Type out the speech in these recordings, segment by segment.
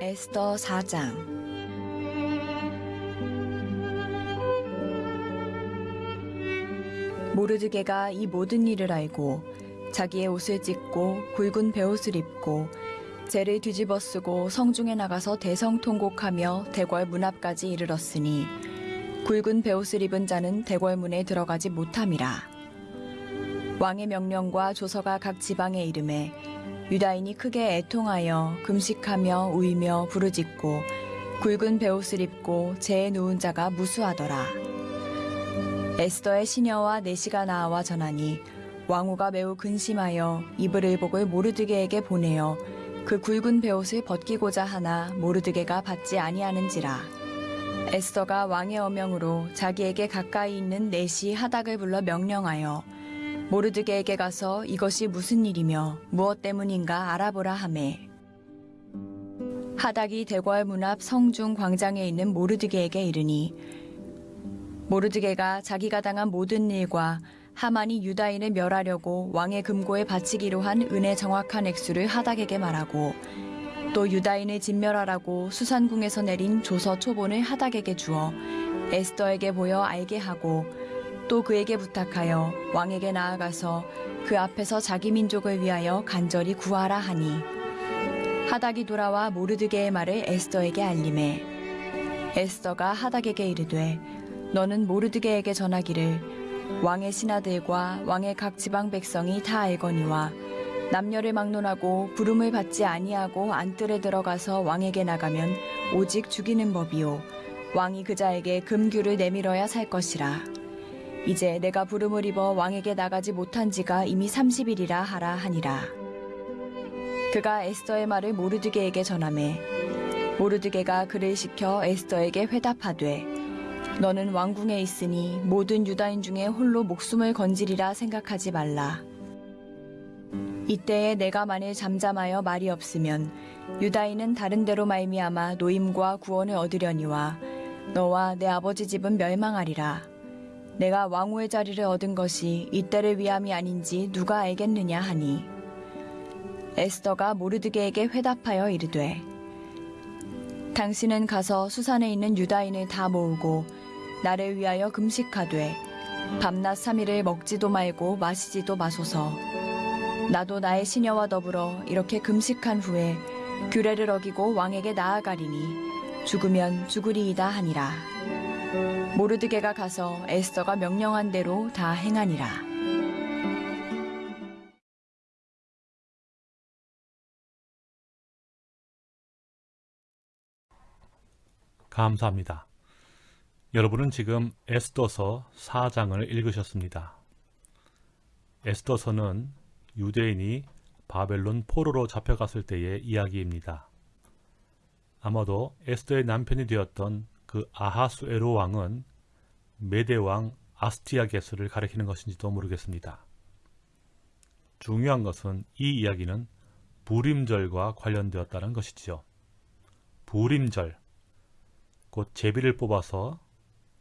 에스더 4장. 모르드게가 이 모든 일을 알고 자기의 옷을 찢고 굵은 베옷을 입고 재를 뒤집어 쓰고 성중에 나가서 대성통곡하며 대궐 문 앞까지 이르렀으니 굵은 베옷을 입은 자는 대궐 문에 들어가지 못함이라. 왕의 명령과 조서가 각 지방에 이름에 유다인이 크게 애통하여 금식하며 우이며 부르짖고 굵은 베옷을 입고 재에 누운 자가 무수하더라. 에스더의 시녀와 내시가 나와 전하니 왕후가 매우 근심하여 이불 의복을 모르드게에게 보내어 그 굵은 베옷을 벗기고자 하나 모르드게가 받지 아니하는지라. 에스더가 왕의 어명으로 자기에게 가까이 있는 내시 하닥을 불러 명령하여 모르드게에게 가서 이것이 무슨 일이며 무엇 때문인가 알아보라 하매. 하닥이 대궐 문 앞 성중 광장에 있는 모르드게에게 이르니 모르드게가 자기가 당한 모든 일과 하만이 유다인을 멸하려고 왕의 금고에 바치기로 한 은의 정확한 액수를 하닥에게 말하고 또 유다인을 진멸하라고 수산궁에서 내린 조서 초본을 하닥에게 주어 에스더에게 보여 알게 하고 또 그에게 부탁하여 왕에게 나아가서 그 앞에서 자기 민족을 위하여 간절히 구하라 하니. 하닥이 돌아와 모르드게의 말을 에스더에게 알림해. 에스더가 하닥에게 이르되 너는 모르드게에게 전하기를 왕의 신하들과 왕의 각 지방 백성이 다 알거니와 남녀를 막론하고 부름을 받지 아니하고 안뜰에 들어가서 왕에게 나가면 오직 죽이는 법이요. 왕이 그자에게 금규를 내밀어야 살 것이라 이제 내가 부름을 입어 왕에게 나가지 못한 지가 이미 30일이라 하라 하니라. 그가 에스더의 말을 모르드게에게 전하매 모르드게가 그를 시켜 에스더에게 회답하되 너는 왕궁에 있으니 모든 유다인 중에 홀로 목숨을 건지리라 생각하지 말라. 이때에 내가 만일 잠잠하여 말이 없으면 유다인은 다른 데로 말미암아 노임과 구원을 얻으려니와 너와 내 아버지 집은 멸망하리라. 내가 왕후의 자리를 얻은 것이 이때를 위함이 아닌지 누가 알겠느냐 하니. 에스더가 모르드게에게 회답하여 이르되 당신은 가서 수산에 있는 유다인을 다 모으고 나를 위하여 금식하되 밤낮 3일을 먹지도 말고 마시지도 마소서. 나도 나의 시녀와 더불어 이렇게 금식한 후에 규례를 어기고 왕에게 나아가리니 죽으면 죽으리이다 하니라 모르드게가 가서 에스더가 명령한 대로 다 행하니라. 감사합니다. 여러분은 지금 에스더서 4장을 읽으셨습니다. 에스더서는 유대인이 바벨론 포로로 잡혀갔을 때의 이야기입니다. 아마도 에스더의 남편이 되었던 그 아하수에로 왕은 메대 왕 아스티아게스를 가리키는 것인지도 모르겠습니다. 중요한 것은 이 이야기는 부림절과 관련되었다는 것이지요. 부림절, 곧 제비를 뽑아서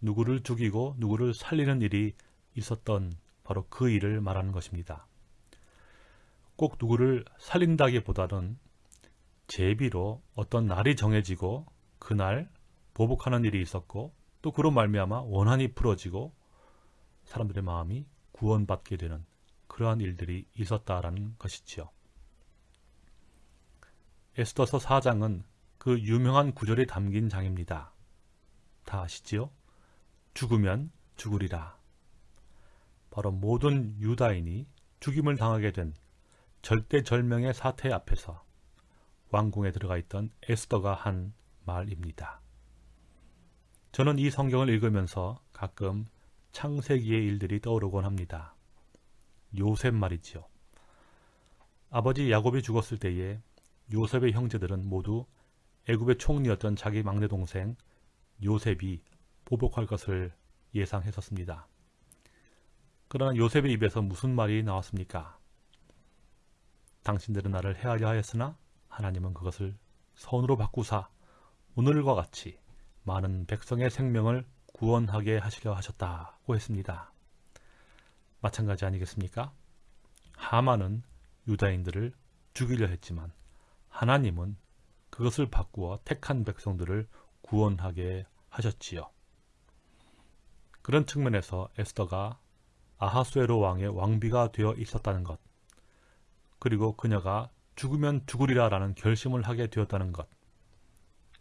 누구를 죽이고 누구를 살리는 일이 있었던 바로 그 일을 말하는 것입니다. 꼭 누구를 살린다기보다는 제비로 어떤 날이 정해지고 그날 보복하는 일이 있었고 또 그런 말미암아 원한이 풀어지고 사람들의 마음이 구원받게 되는 그러한 일들이 있었다라는 것이지요. 에스더서 4장은 그 유명한 구절이 담긴 장입니다. 다 아시지요? 죽으면 죽으리라. 바로 모든 유다인이 죽임을 당하게 된 절대절명의 사태 앞에서 왕궁에 들어가 있던 에스더가 한 말입니다. 저는 이 성경을 읽으면서 가끔 창세기의 일들이 떠오르곤 합니다. 요셉 말이지요. 아버지 야곱이 죽었을 때에 요셉의 형제들은 모두 애굽의 총리였던 자기 막내 동생 요셉이 보복할 것을 예상했었습니다. 그러나 요셉의 입에서 무슨 말이 나왔습니까? 당신들은 나를 해하려 하였으나 하나님은 그것을 선으로 바꾸사 오늘과 같이 많은 백성의 생명을 구원하게 하시려 하셨다고 했습니다. 마찬가지 아니겠습니까? 하만은 유다인들을 죽이려 했지만 하나님은 그것을 바꾸어 택한 백성들을 구원하게 하셨지요. 그런 측면에서 에스더가 아하수에로 왕의 왕비가 되어 있었다는 것, 그리고 그녀가 죽으면 죽으리라 라는 결심을 하게 되었다는 것,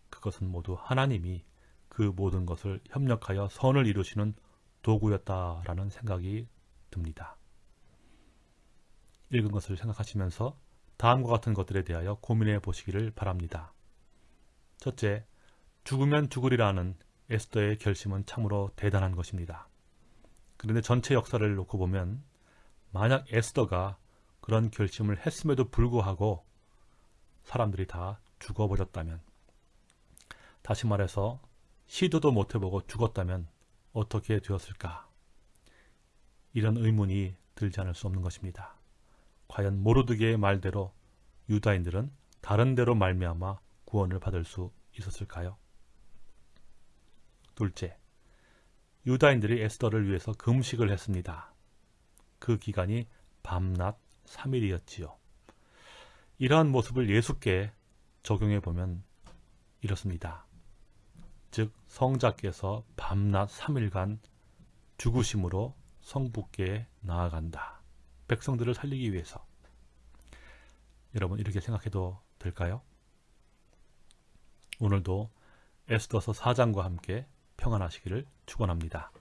그것은 모두 하나님이 그 모든 것을 협력하여 선을 이루시는 도구였다라는 생각이 듭니다. 읽은 것을 생각하시면서 다음과 같은 것들에 대하여 고민해 보시기를 바랍니다. 첫째, 죽으면 죽으리라는 에스더의 결심은 참으로 대단한 것입니다. 그런데 전체 역사를 놓고 보면 만약 에스더가 그런 결심을 했음에도 불구하고 사람들이 다 죽어버렸다면 다시 말해서 시도도 못해보고 죽었다면 어떻게 되었을까? 이런 의문이 들지 않을 수 없는 것입니다. 과연 모르드게의 말대로 유다인들은 다른 데로 말미암아 구원을 받을 수 있었을까요? 둘째, 유다인들이 에스더를 위해서 금식을 했습니다. 그 기간이 밤낮 3일이었지요. 이러한 모습을 예수께 적용해 보면 이렇습니다. 즉 성자께서 밤낮 3일간 죽으심으로 성부께 나아간다. 백성들을 살리기 위해서. 여러분 이렇게 생각해도 될까요? 오늘도 에스더서 4장과 함께 평안하시기를 축원합니다.